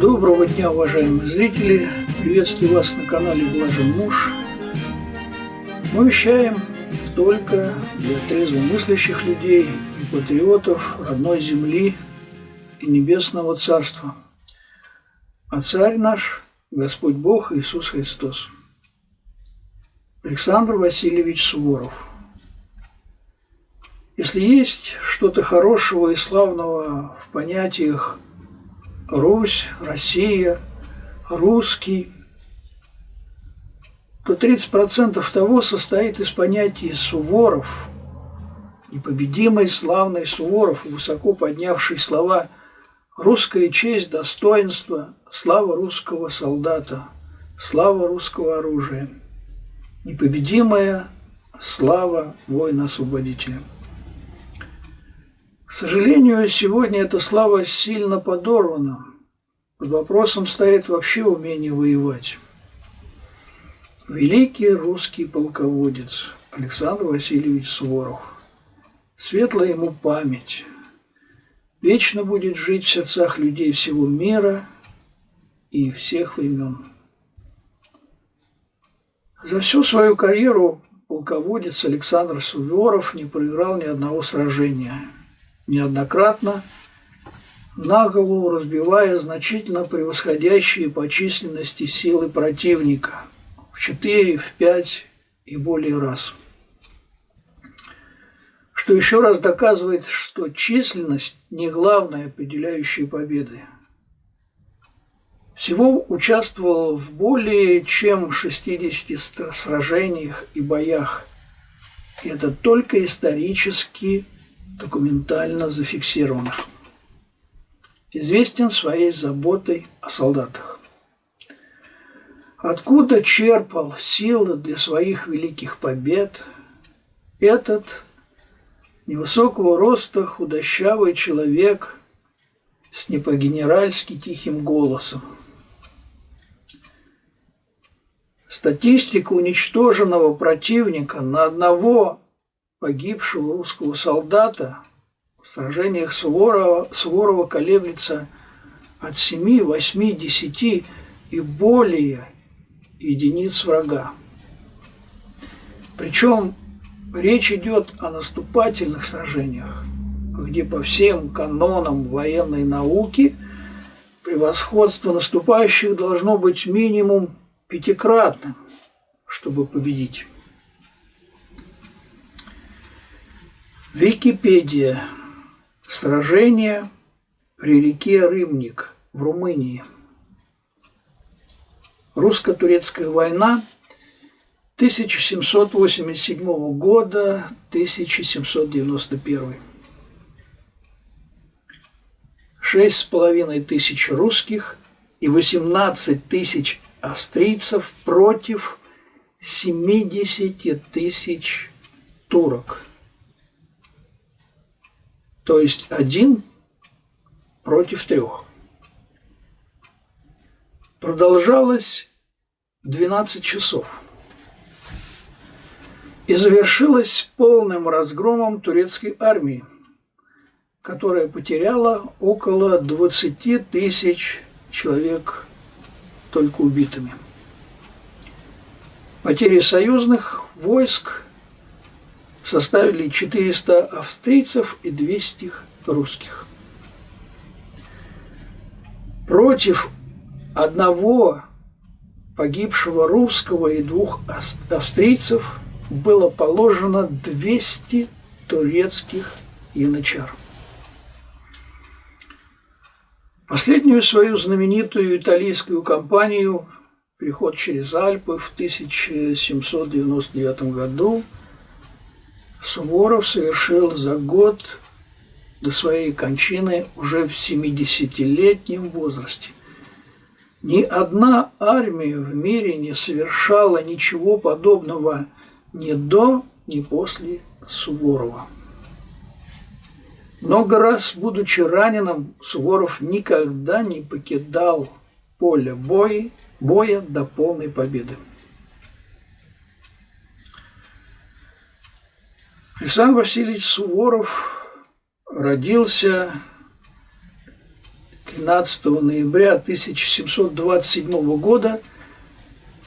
Доброго дня, уважаемые зрители! Приветствую вас на канале Блажен Муж. Мы вещаем только для трезвомыслящих людей и патриотов родной земли и небесного царства. А царь наш – Господь Бог Иисус Христос. Александр Васильевич Суворов. Если есть что-то хорошего и славного в понятиях Русь, Россия, русский, то 30% того состоит из понятий Суворов, непобедимый, славный Суворов, высоко поднявший слова «русская честь, достоинство, слава русского солдата, слава русского оружия, непобедимая слава воина-освободителя». К сожалению, сегодня эта слава сильно подорвана. Под вопросом стоит вообще умение воевать. Великий русский полководец Александр Васильевич Суворов. Светлая ему память. Вечно будет жить в сердцах людей всего мира и всех времен. За всю свою карьеру полководец Александр Суворов не проиграл ни одного сражения – неоднократно на голову разбивая значительно превосходящие по численности силы противника в 4, в 5 и более раз. Что еще раз доказывает, что численность не главная определяющая победы. Всего участвовал в более чем 60 сражениях и боях. Это только исторически документально зафиксированных. Известен своей заботой о солдатах. Откуда черпал силы для своих великих побед этот невысокого роста худощавый человек с непогенеральски тихим голосом. Статистика уничтоженного противника на одного погибшего русского солдата в сражениях Суворова, Суворова колеблется от 7, 8, 10 и более единиц врага. Причем речь идет о наступательных сражениях, где по всем канонам военной науки превосходство наступающих должно быть минимум пятикратным, чтобы победить. Википедия. Сражение при реке Рымник в Румынии. Русско-турецкая война 1787 года 1791. Шесть с половиной тысяч русских и 18 тысяч австрийцев против 70 тысяч турок – то есть один против трех. Продолжалось 12 часов и завершилось полным разгромом турецкой армии, которая потеряла около 20 тысяч человек только убитыми. Потери союзных войск составили 400 австрийцев и 200 русских. Против одного погибшего русского и двух австрийцев было положено 200 турецких янычар. Последнюю свою знаменитую итальянскую кампанию «Переход через Альпы» в 1799 году – Суворов совершил за год до своей кончины уже в 70-летнем возрасте. Ни одна армия в мире не совершала ничего подобного ни до, ни после Суворова. Много раз, будучи раненым, Суворов никогда не покидал поле боя, боя до полной победы. Александр Васильевич Суворов родился 12 ноября 1727 года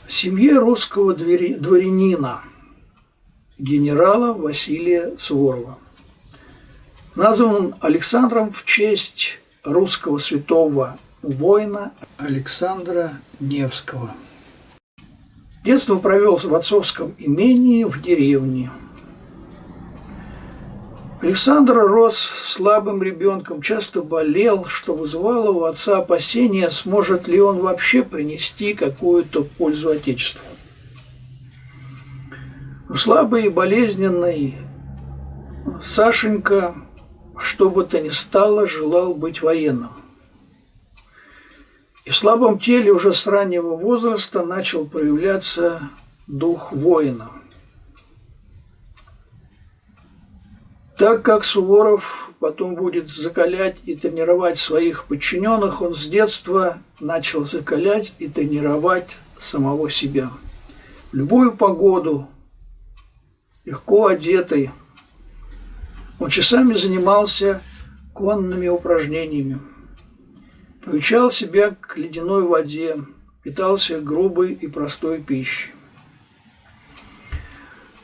в семье русского дворянина, генерала Василия Суворова. Назван Александром в честь русского святого воина Александра Невского. Детство провел в отцовском имении в деревне. Александр рос слабым ребенком, часто болел, что вызывало у отца опасения, сможет ли он вообще принести какую-то пользу Отечеству. Слабый и болезненный Сашенька, что бы то ни стало, желал быть военным. И в слабом теле уже с раннего возраста начал проявляться дух воина. Так как Суворов потом будет закалять и тренировать своих подчиненных, он с детства начал закалять и тренировать самого себя. В любую погоду, легко одетый, он часами занимался конными упражнениями – Приучал себя к ледяной воде, питался грубой и простой пищей.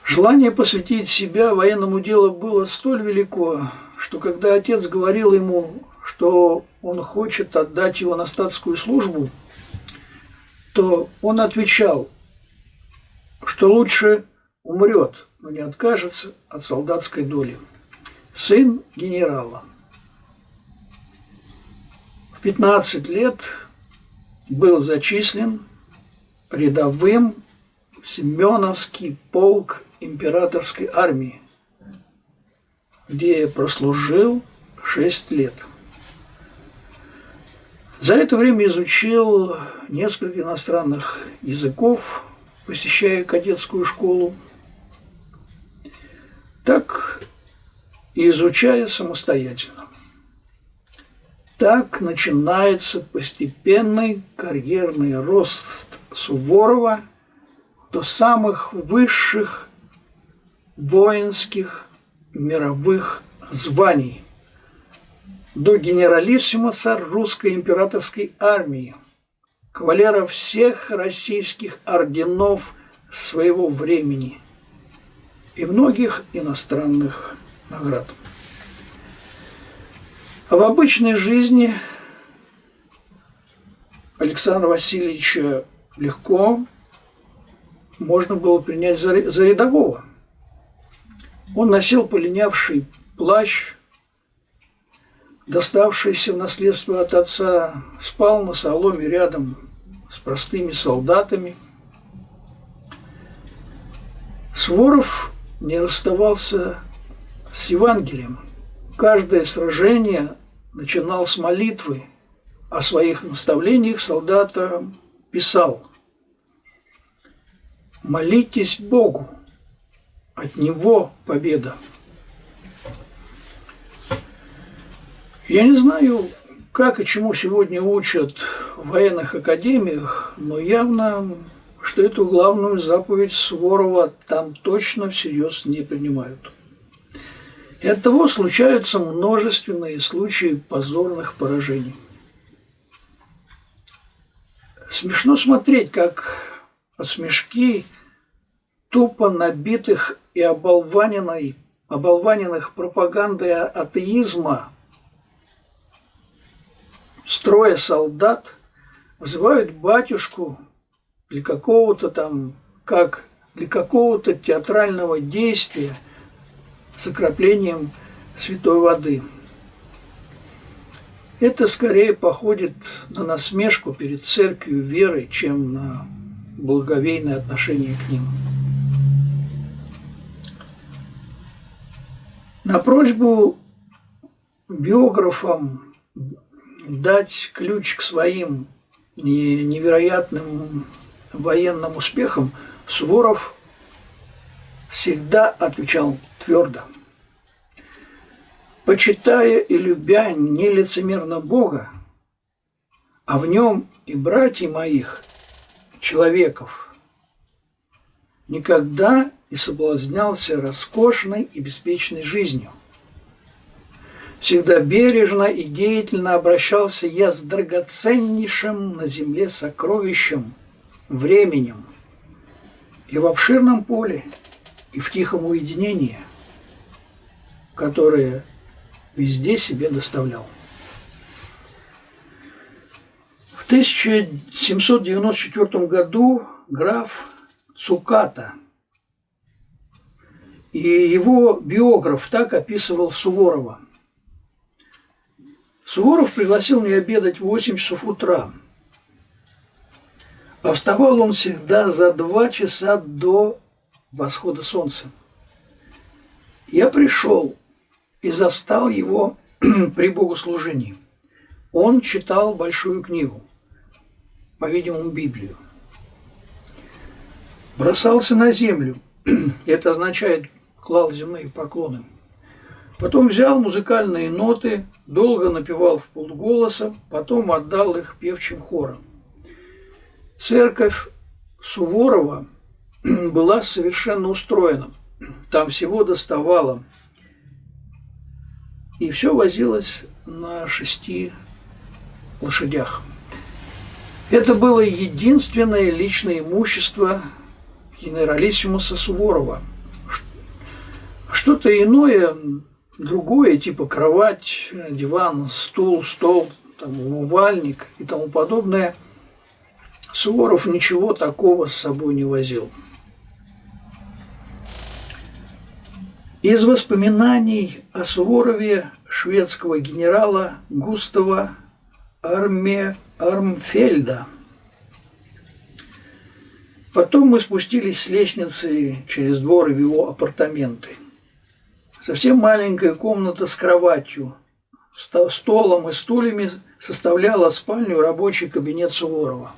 Желание посвятить себя военному делу было столь велико, что когда отец говорил ему, что он хочет отдать его на статскую службу, то он отвечал, что лучше умрет, но не откажется от солдатской доли. Сын генерала – в 15 лет был зачислен рядовым в Семеновский полк императорской армии, где прослужил 6 лет. За это время изучил несколько иностранных языков, посещая кадетскую школу. Так и изучая самостоятельно. Так начинается постепенный карьерный рост Суворова до самых высших воинских мировых званий, до генералиссимуса русской императорской армии, кавалера всех российских орденов своего времени и многих иностранных наград. А в обычной жизни Александра Васильевича легко можно было принять за, рядового. Он носил полинявший плащ, доставшийся в наследство от отца, спал на соломе рядом с простыми солдатами. Своров не расставался с Евангелием – Каждое сражение начинал с молитвы, о своих наставлениях солдата писал. «Молитесь Богу, от Него победа». Я не знаю, как и чему сегодня учат в военных академиях, но явно, что эту главную заповедь Суворова там точно всерьез не принимают. И от того случаются множественные случаи позорных поражений. Смешно смотреть, как под смешки тупо набитых и оболваненной, оболваненных пропагандой атеизма строя солдат вызывают батюшку для какого-то там, как для какого-то театрального действия – с окроплением святой воды. Это скорее походит на насмешку перед церковью веры, чем на благовейное отношение к ним. На просьбу биографам дать ключ к своим невероятным военным успехам Суворов всегда отвечал твердо. Почитая и любя нелицемерно Бога, а в нем и братьев моих, человеков, никогда не соблазнялся роскошной и беспечной жизнью. Всегда бережно и деятельно обращался я с драгоценнейшим на земле сокровищем, временем, и в обширном поле, и в тихом уединении, которое везде себе доставлял. В 1794 году граф Цуката и его биограф так описывал Суворова – Суворов пригласил меня обедать в 8 часов утра. А вставал он всегда за два часа до восхода солнца. Я пришел и застал его при богослужении. Он читал большую книгу, по-видимому, Библию. Бросался на землю, это означает клал земные поклоны. Потом взял музыкальные ноты, долго напевал в полголоса, потом отдал их певчим хором. Церковь Суворова была совершенно устроена. Там всего доставало. И все возилось на шести лошадях. Это было единственное личное имущество генералиссимуса Суворова. Что-то иное другое, типа кровать, диван, стул, стол, там, умывальник и тому подобное, Суворов ничего такого с собой не возил. Из воспоминаний о Суворове шведского генерала Густава Арме Армфельда. Потом мы спустились с лестницы через двор в его апартаменты – Совсем маленькая комната с кроватью, столом и стульями составляла спальню рабочий кабинет Суворова.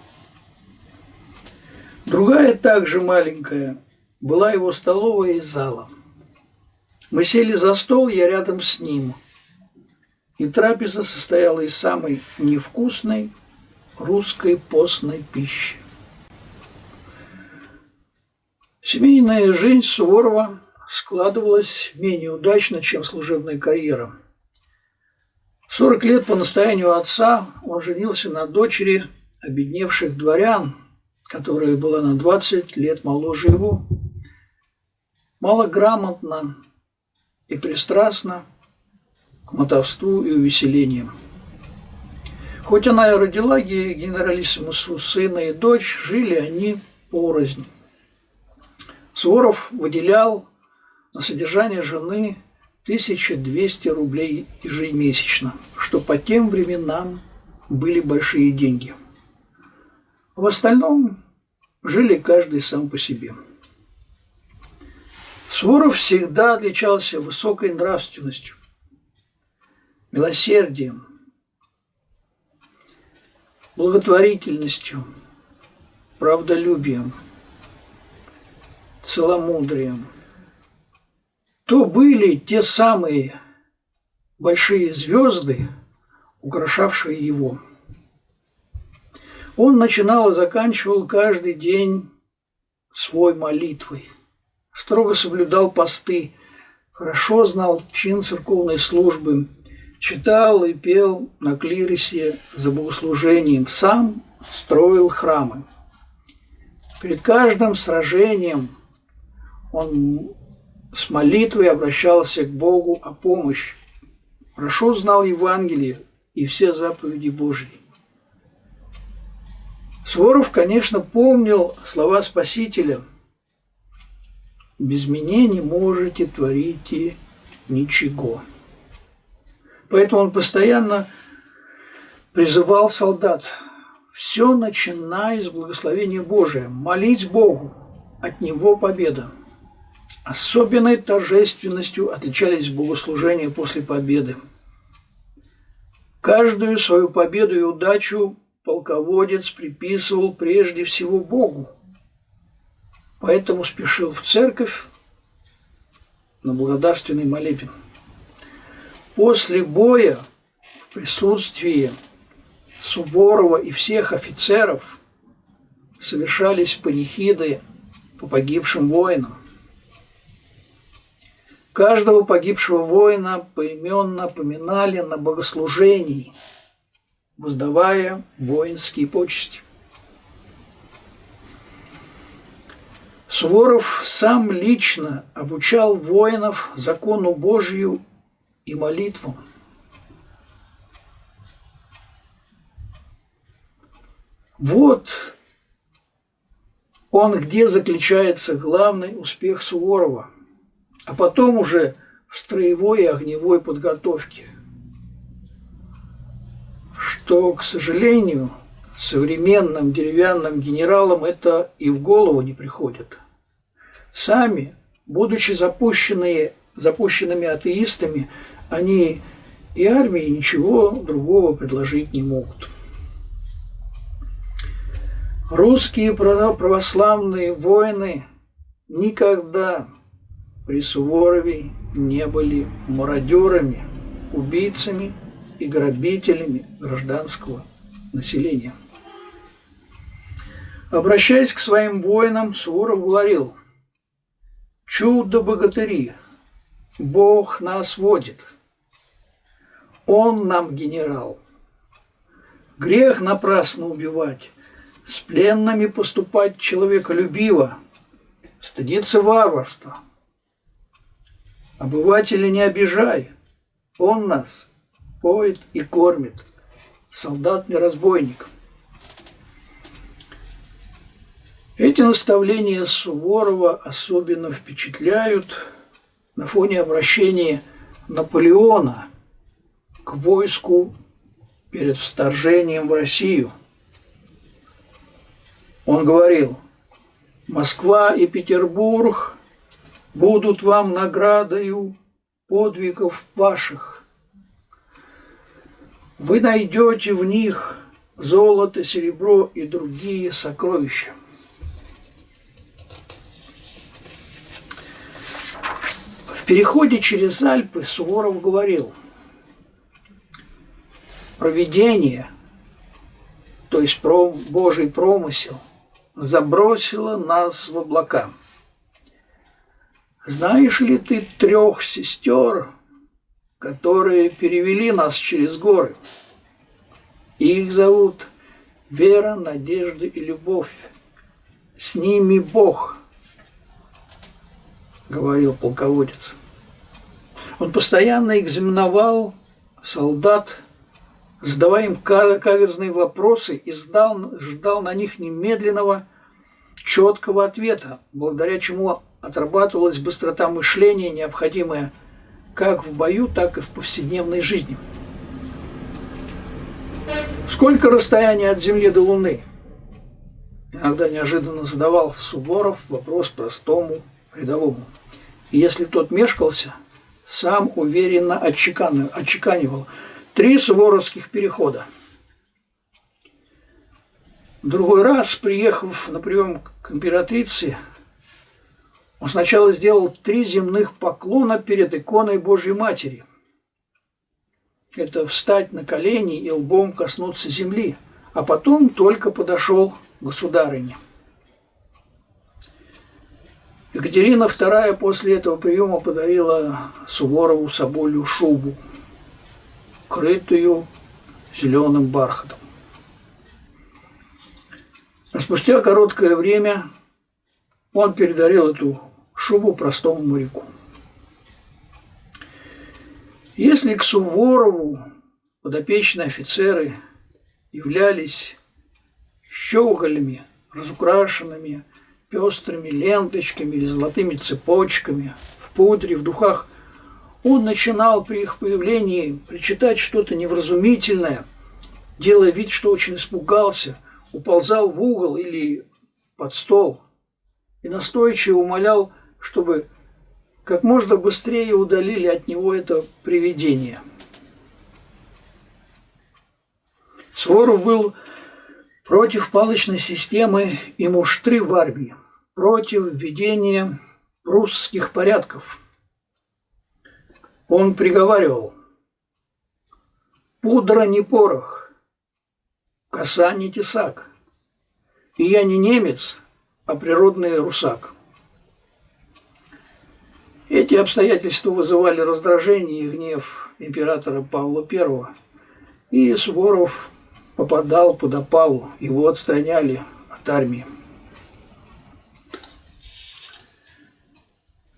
Другая, также маленькая, была его столовая и зала. Мы сели за стол, я рядом с ним. И трапеза состояла из самой невкусной русской постной пищи. Семейная жизнь Суворова складывалась менее удачно, чем служебная карьера. 40 лет по настоянию отца он женился на дочери обедневших дворян, которая была на 20 лет моложе его, малограмотно и пристрастна к мотовству и увеселениям. Хоть она и родила генералиссимусу сына и дочь, жили они порознь. Суворов выделял на содержание жены 1200 рублей ежемесячно, что по тем временам были большие деньги. В остальном жили каждый сам по себе. Своров всегда отличался высокой нравственностью, милосердием, благотворительностью, правдолюбием, целомудрием – то были те самые большие звезды, украшавшие его. Он начинал и заканчивал каждый день свой молитвой, строго соблюдал посты, хорошо знал чин церковной службы, читал и пел на клиросе за богослужением, сам строил храмы. Перед каждым сражением он с молитвой обращался к Богу о помощи. Хорошо знал Евангелие и все заповеди Божьи. Своров, конечно, помнил слова Спасителя «Без меня не можете творить ничего». Поэтому он постоянно призывал солдат «Все начинай с благословения Божия, молить Богу, от Него победа». Особенной торжественностью отличались богослужения после победы. Каждую свою победу и удачу полководец приписывал прежде всего Богу, поэтому спешил в церковь на благодарственный молебен. После боя в присутствии Суворова и всех офицеров совершались панихиды по погибшим воинам. Каждого погибшего воина поименно поминали на богослужении, воздавая воинские почести. Суворов сам лично обучал воинов закону Божью и молитвам. Вот он где заключается главный успех Суворова, а потом уже в строевой и огневой подготовке, что, к сожалению, современным деревянным генералам это и в голову не приходит. Сами, будучи запущенные, запущенными атеистами, они и армии ничего другого предложить не могут. Русские православные воины никогда при Суворове не были мародерами, убийцами и грабителями гражданского населения. Обращаясь к своим воинам, Суворов говорил, «Чудо-богатыри, Бог нас водит, Он нам генерал. Грех напрасно убивать, с пленными поступать человеколюбиво, стыдиться варварства. Обывателя не обижай, он нас поет и кормит, солдат не разбойник. Эти наставления Суворова особенно впечатляют на фоне обращения Наполеона к войску перед вторжением в Россию – он говорил, Москва и Петербург будут вам наградою подвигов ваших. Вы найдете в них золото, серебро и другие сокровища. В переходе через Альпы Суворов говорил, провидение, то есть Божий промысел – забросила нас в облака. Знаешь ли ты трех сестер, которые перевели нас через горы? Их зовут Вера, Надежда и Любовь. С ними Бог, говорил полководец. Он постоянно экзаменовал солдат задавая им каверзные вопросы и ждал, ждал на них немедленного, четкого ответа, благодаря чему отрабатывалась быстрота мышления, необходимая как в бою, так и в повседневной жизни. Сколько расстояние от Земли до Луны? Иногда неожиданно задавал Суворов вопрос простому рядовому. И если тот мешкался, сам уверенно отчеканивал – Три суворовских перехода. Другой раз, приехав на прием к императрице, он сначала сделал три земных поклона перед иконой Божьей Матери. Это встать на колени и лбом коснуться земли, а потом только подошел к государыне. Екатерина II после этого приема подарила Суворову соболью шубу – крытую зеленым бархатом. А спустя короткое время он передарил эту шубу простому моряку. Если к Суворову подопечные офицеры являлись щеголями, разукрашенными пестрыми ленточками или золотыми цепочками, в пудре, в духах – он начинал при их появлении причитать что-то невразумительное, делая вид, что очень испугался, уползал в угол или под стол и настойчиво умолял, чтобы как можно быстрее удалили от него это привидение. Своров был против палочной системы и муштры в армии, против введения прусских порядков – он приговаривал, пудра не порох, коса не тесак, и я не немец, а природный русак. Эти обстоятельства вызывали раздражение и гнев императора Павла I, и Суворов попадал под опалу, его отстраняли от армии.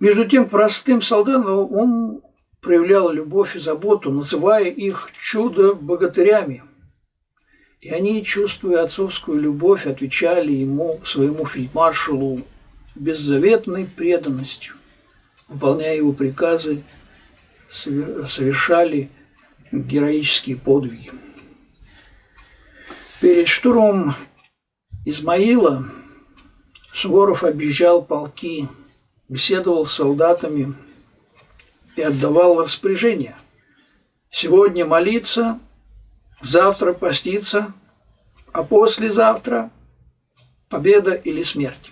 Между тем, простым солдатам он проявлял любовь и заботу, называя их чудо-богатырями. И они, чувствуя отцовскую любовь, отвечали ему, своему фельдмаршалу, беззаветной преданностью, выполняя его приказы, совершали героические подвиги. Перед штурмом Измаила Суворов объезжал полки, беседовал с солдатами и отдавал распоряжения. Сегодня молиться, завтра поститься, а послезавтра победа или смерть.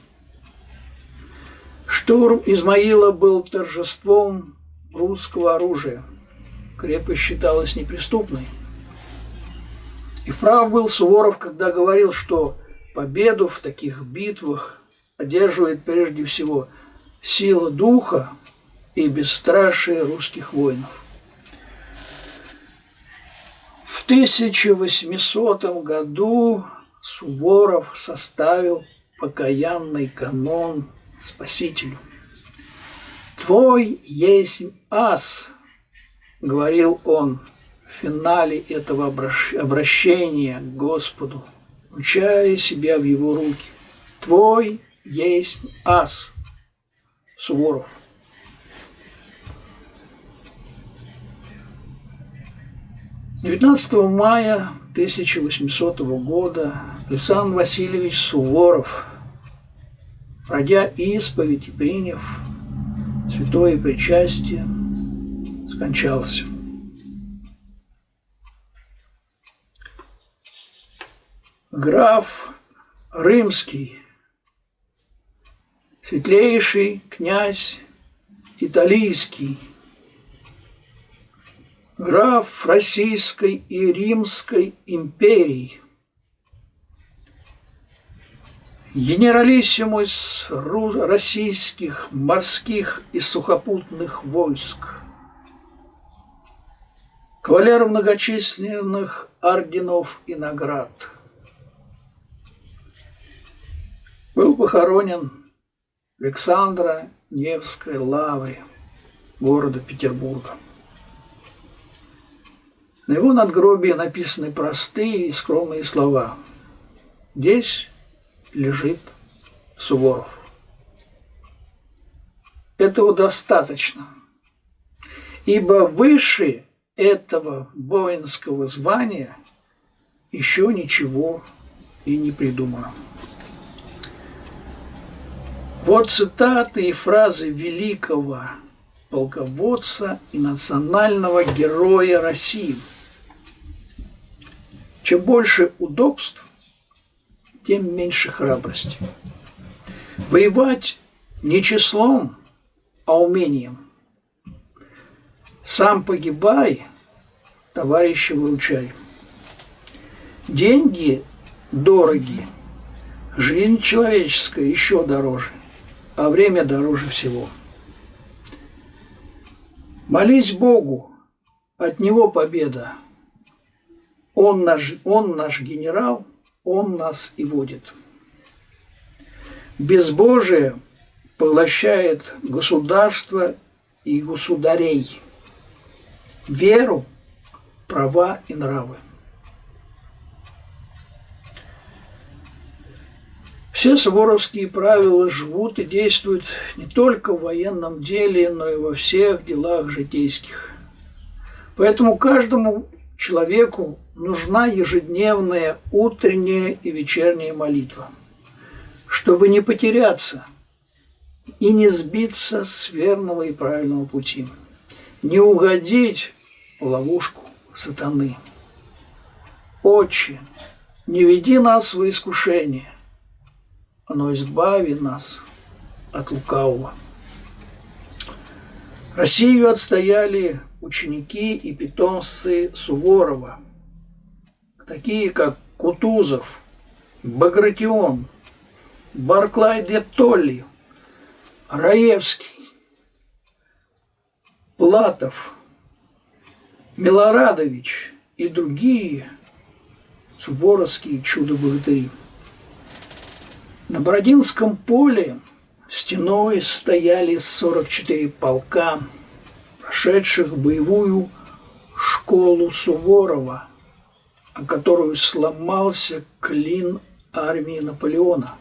Штурм Измаила был торжеством русского оружия. Крепость считалась неприступной. И прав был Суворов, когда говорил, что победу в таких битвах одерживает прежде всего сила духа и бесстрашие русских воинов. В 1800 году Суворов составил покаянный канон Спасителю. «Твой есть ас», — говорил он в финале этого обращения к Господу, учая себя в его руки. «Твой есть ас», Суворов. 19 мая 1800 года Александр Васильевич Суворов, пройдя исповедь и приняв святое причастие, скончался. Граф Рымский, светлейший князь Италийский, граф Российской и Римской империй, генералиссимус российских морских и сухопутных войск, кавалер многочисленных орденов и наград. Был похоронен в Александра Невской лавре города Петербурга. На его надгробии написаны простые и скромные слова. Здесь лежит Суворов. Этого достаточно, ибо выше этого воинского звания еще ничего и не придумано. Вот цитаты и фразы великого полководца и национального героя России – чем больше удобств, тем меньше храбрости. Воевать не числом, а умением. Сам погибай, товарища выручай. Деньги дороги, жизнь человеческая еще дороже, а время дороже всего. Молись Богу, от Него победа – он наш, он наш генерал, он нас и водит. Безбожие поглощает государство и государей, веру, права и нравы. Все суворовские правила живут и действуют не только в военном деле, но и во всех делах житейских. Поэтому каждому человеку нужна ежедневная утренняя и вечерняя молитва, чтобы не потеряться и не сбиться с верного и правильного пути, не угодить в ловушку сатаны. Отче, не веди нас в искушение, но избави нас от лукавого. Россию отстояли ученики и питомцы Суворова, такие как Кутузов, Багратион, Барклай де Толли, Раевский, Платов, Милорадович и другие суворовские чудо-богатыри. На Бородинском поле стеной стояли 44 полка, прошедших боевую школу Суворова, о которую сломался клин армии Наполеона.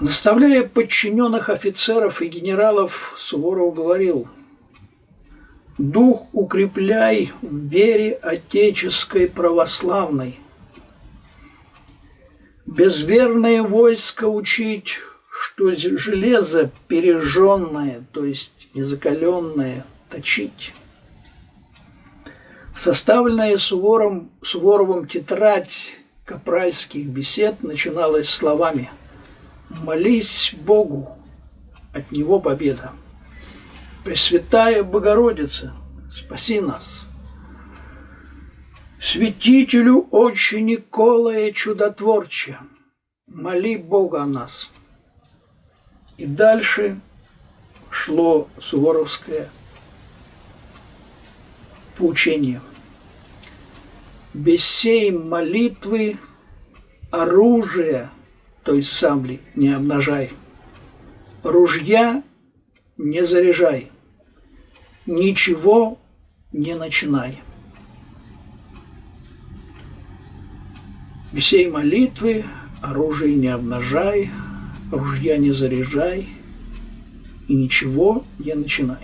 Заставляя подчиненных офицеров и генералов, Суворов говорил «Дух укрепляй в вере отеческой православной. Безверное войско учить, что железо пережженное, то есть незакаленное, точить». Составленная Сувором, Суворовым тетрадь капральских бесед начиналась словами – Молись Богу, от Него победа. Пресвятая Богородица, спаси нас. Святителю Отче Николая Чудотворче, моли Бога о нас. И дальше шло суворовское поучение. Без сей молитвы оружие – то есть сабли, не обнажай. Ружья не заряжай. Ничего не начинай. Всей молитвы оружие не обнажай, ружья не заряжай и ничего не начинай.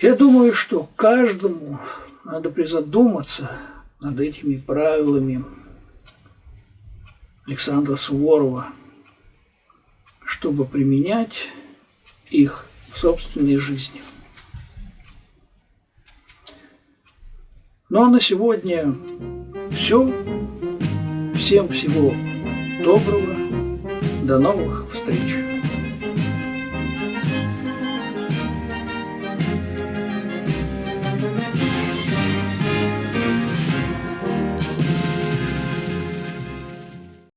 Я думаю, что каждому надо призадуматься над этими правилами Александра Суворова, чтобы применять их в собственной жизни. Ну а на сегодня все. Всем всего доброго. До новых встреч.